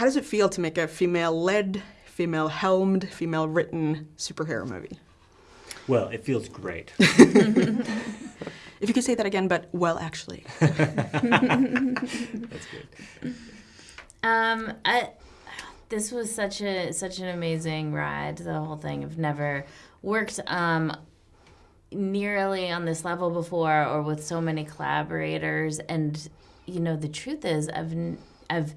How does it feel to make a female-led, female-helmed, female-written superhero movie? Well, it feels great. if you could say that again, but well, actually. That's good. Um, I, this was such a such an amazing ride. The whole thing. I've never worked um, nearly on this level before, or with so many collaborators. And you know, the truth is, I've I've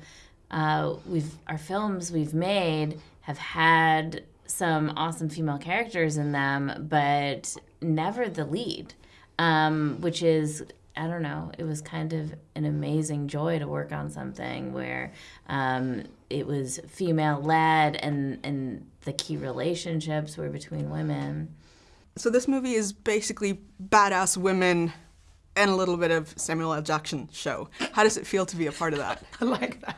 uh, we've our films we've made have had some awesome female characters in them, but never the lead, um, which is I don't know. It was kind of an amazing joy to work on something where um, it was female led and and the key relationships were between women. So this movie is basically badass women and a little bit of Samuel L. Jackson show. How does it feel to be a part of that? I like that.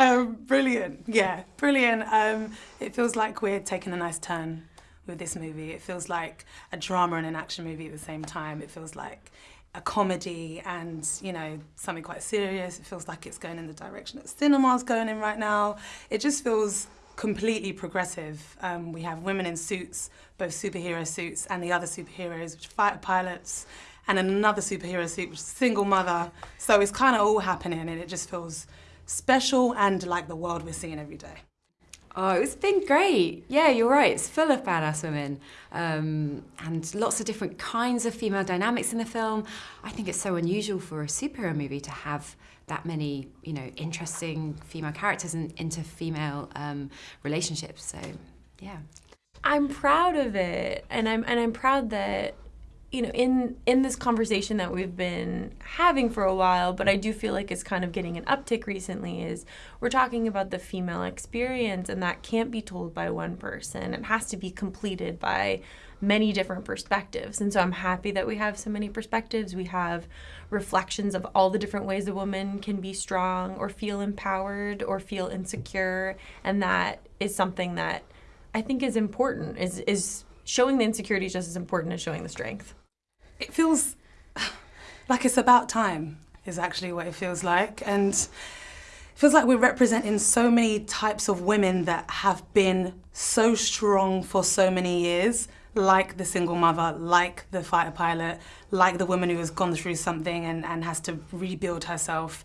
Um, brilliant. Yeah, brilliant. Um, it feels like we're taking a nice turn with this movie. It feels like a drama and an action movie at the same time. It feels like a comedy and, you know, something quite serious. It feels like it's going in the direction that cinema's going in right now. It just feels completely progressive. Um, we have women in suits, both superhero suits and the other superheroes, which are fighter pilots, and another superhero suit, which is single mother. So it's kind of all happening and it just feels special and like the world we're seeing every day. Oh, it's been great. Yeah, you're right. It's full of badass women um, and lots of different kinds of female dynamics in the film. I think it's so unusual for a superhero movie to have that many, you know, interesting female characters and into female um, relationships. So, yeah. I'm proud of it, and I'm and I'm proud that you know, in in this conversation that we've been having for a while, but I do feel like it's kind of getting an uptick recently is we're talking about the female experience and that can't be told by one person. It has to be completed by many different perspectives. And so I'm happy that we have so many perspectives. We have reflections of all the different ways a woman can be strong or feel empowered or feel insecure, and that is something that I think is important is is showing the insecurity is just as important as showing the strength it feels like it's about time is actually what it feels like and it feels like we're representing so many types of women that have been so strong for so many years like the single mother, like the fighter pilot, like the woman who has gone through something and, and has to rebuild herself.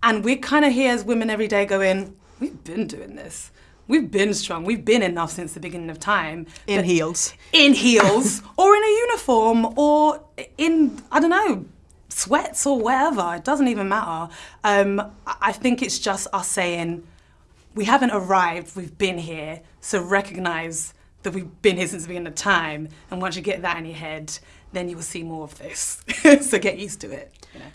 And we're kind of here as women every day going, we've been doing this we've been strong. We've been enough since the beginning of time. In heels. In heels, or in a uniform, or in, I don't know, sweats or whatever. It doesn't even matter. Um, I think it's just us saying, we haven't arrived, we've been here, so recognize that we've been here since the beginning of time. And once you get that in your head, then you will see more of this. so get used to it. You know?